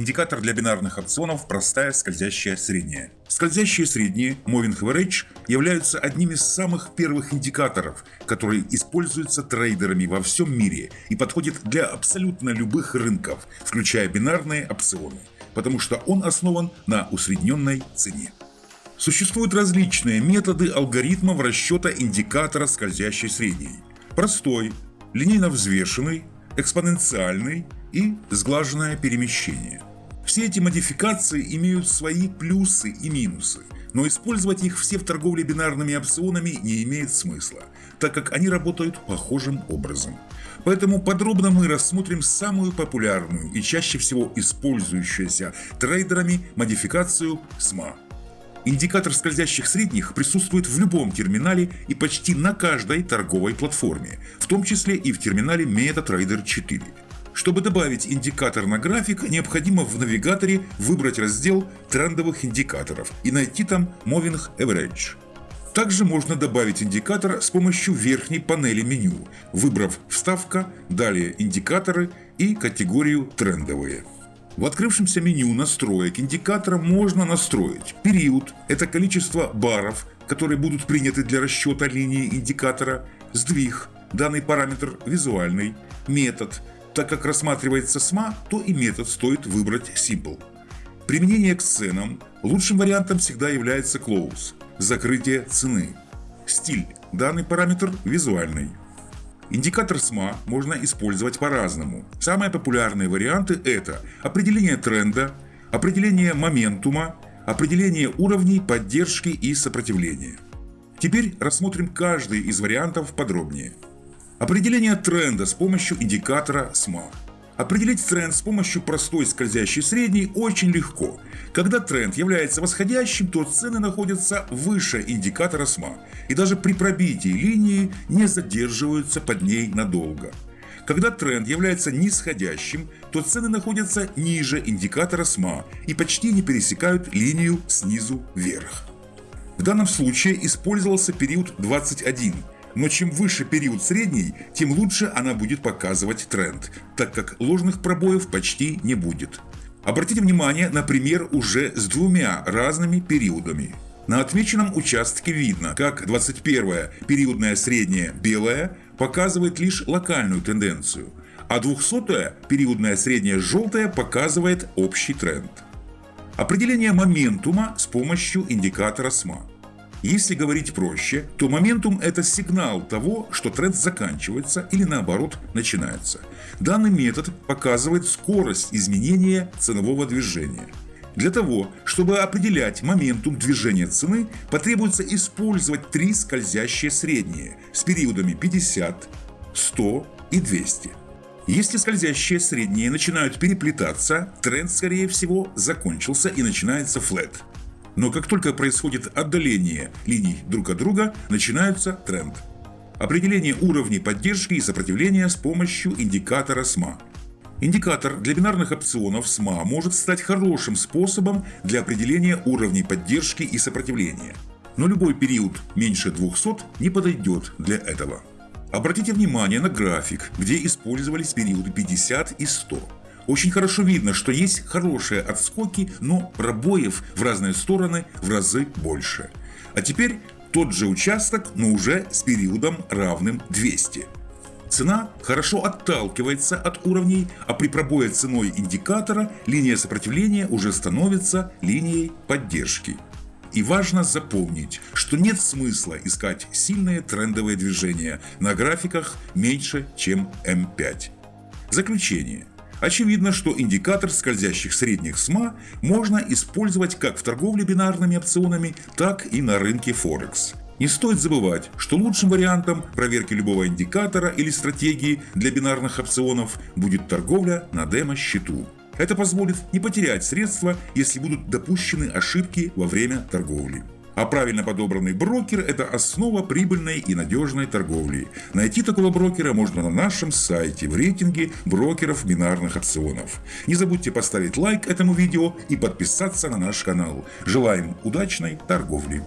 Индикатор для бинарных опционов – простая скользящая средняя. Скользящие средние, Moving Average, являются одним из самых первых индикаторов, которые используются трейдерами во всем мире и подходят для абсолютно любых рынков, включая бинарные опционы, потому что он основан на усредненной цене. Существуют различные методы алгоритмов расчета индикатора скользящей средней. Простой, линейно взвешенный, экспоненциальный и сглаженное перемещение. Все эти модификации имеют свои плюсы и минусы, но использовать их все в торговле бинарными опционами не имеет смысла, так как они работают похожим образом. Поэтому подробно мы рассмотрим самую популярную и чаще всего использующуюся трейдерами модификацию SMA. Индикатор скользящих средних присутствует в любом терминале и почти на каждой торговой платформе, в том числе и в терминале MetaTrader 4. Чтобы добавить индикатор на график, необходимо в навигаторе выбрать раздел трендовых индикаторов и найти там Moving Average. Также можно добавить индикатор с помощью верхней панели меню, выбрав «Вставка», далее «Индикаторы» и категорию «Трендовые». В открывшемся меню настроек индикатора можно настроить период – это количество баров, которые будут приняты для расчета линии индикатора, сдвиг – данный параметр визуальный, метод – так как рассматривается СМА, то и метод стоит выбрать Simple. Применение к ценам лучшим вариантом всегда является Close – закрытие цены. Стиль – данный параметр визуальный. Индикатор СМА можно использовать по-разному. Самые популярные варианты – это определение тренда, определение моментума, определение уровней поддержки и сопротивления. Теперь рассмотрим каждый из вариантов подробнее. Определение тренда с помощью индикатора SMA. Определить тренд с помощью простой скользящей средней очень легко. Когда тренд является восходящим, то цены находятся выше индикатора SMA, и даже при пробитии линии не задерживаются под ней надолго. Когда тренд является нисходящим, то цены находятся ниже индикатора SMA и почти не пересекают линию снизу вверх. В данном случае использовался период 21, но чем выше период средней, тем лучше она будет показывать тренд, так как ложных пробоев почти не будет. Обратите внимание на пример уже с двумя разными периодами. На отмеченном участке видно, как 21 периодная средняя белая показывает лишь локальную тенденцию, а 200 периодная средняя желтая показывает общий тренд. Определение моментума с помощью индикатора СМА. Если говорить проще, то моментум – это сигнал того, что тренд заканчивается или наоборот начинается. Данный метод показывает скорость изменения ценового движения. Для того, чтобы определять моментум движения цены, потребуется использовать три скользящие средние с периодами 50, 100 и 200. Если скользящие средние начинают переплетаться, тренд скорее всего закончился и начинается флет. Но как только происходит отдаление линий друг от друга, начинается тренд. Определение уровней поддержки и сопротивления с помощью индикатора СМА. Индикатор для бинарных опционов СМА может стать хорошим способом для определения уровней поддержки и сопротивления. Но любой период меньше 200 не подойдет для этого. Обратите внимание на график, где использовались периоды 50 и 100. Очень хорошо видно, что есть хорошие отскоки, но пробоев в разные стороны в разы больше. А теперь тот же участок, но уже с периодом равным 200. Цена хорошо отталкивается от уровней, а при пробое ценой индикатора линия сопротивления уже становится линией поддержки. И важно запомнить, что нет смысла искать сильные трендовые движения на графиках меньше, чем М5. Заключение. Очевидно, что индикатор скользящих средних СМА можно использовать как в торговле бинарными опционами, так и на рынке Форекс. Не стоит забывать, что лучшим вариантом проверки любого индикатора или стратегии для бинарных опционов будет торговля на демо-счету. Это позволит не потерять средства, если будут допущены ошибки во время торговли. А правильно подобранный брокер – это основа прибыльной и надежной торговли. Найти такого брокера можно на нашем сайте в рейтинге брокеров бинарных опционов. Не забудьте поставить лайк этому видео и подписаться на наш канал. Желаем удачной торговли!